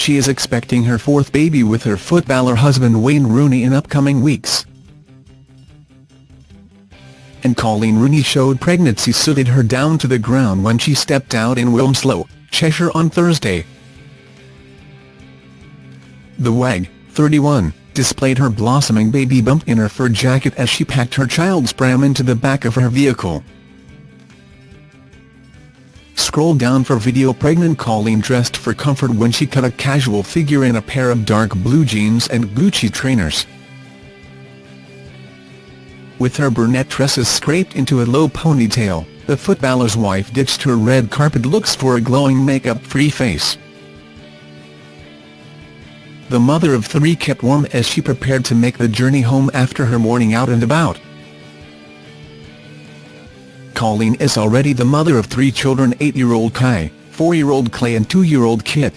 she is expecting her fourth baby with her footballer husband Wayne Rooney in upcoming weeks. And Coleen Rooney showed pregnancy suited her down to the ground when she stepped out in Wilmslow, Cheshire on Thursday. The WAG, 31, displayed her blossoming baby bump in her fur jacket as she packed her child's pram into the back of her vehicle. Scroll down for video Pregnant Coleen dressed for comfort when she cut a casual figure in a pair of dark blue jeans and Gucci trainers. With her brunette tresses scraped into a low ponytail, the footballer's wife ditched her red carpet looks for a glowing makeup-free face. The mother of three kept warm as she prepared to make the journey home after her morning out and about. Coleen is already the mother of three children 8-year-old Kai, 4-year-old Clay and 2-year-old Kit.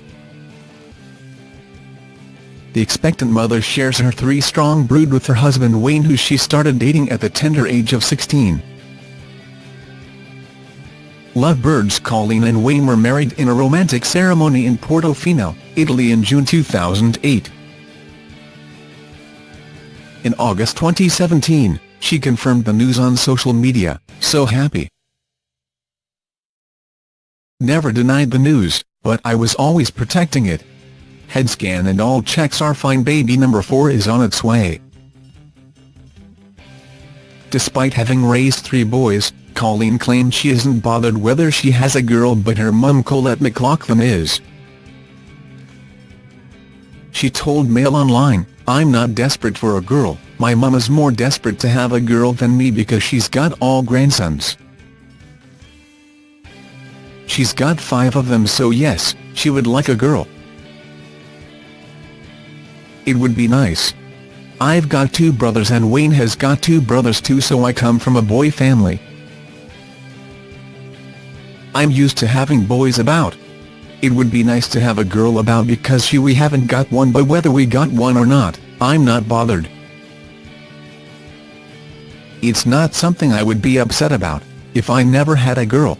The expectant mother shares her three-strong brood with her husband Wayne who she started dating at the tender age of 16. Lovebirds Coleen and Wayne were married in a romantic ceremony in Portofino, Italy in June 2008. In August 2017, she confirmed the news on social media, so happy. Never denied the news, but I was always protecting it. Head scan and all checks are fine baby number 4 is on its way. Despite having raised three boys, Coleen claimed she isn't bothered whether she has a girl but her mum Colette McLoughlin is. She told Mail Online, I'm not desperate for a girl, my mum is more desperate to have a girl than me because she's got all grandsons. She's got five of them so yes, she would like a girl. It would be nice. I've got two brothers and Wayne has got two brothers too so I come from a boy family. I'm used to having boys about. It would be nice to have a girl about because she we haven't got one but whether we got one or not, I'm not bothered. It's not something I would be upset about, if I never had a girl.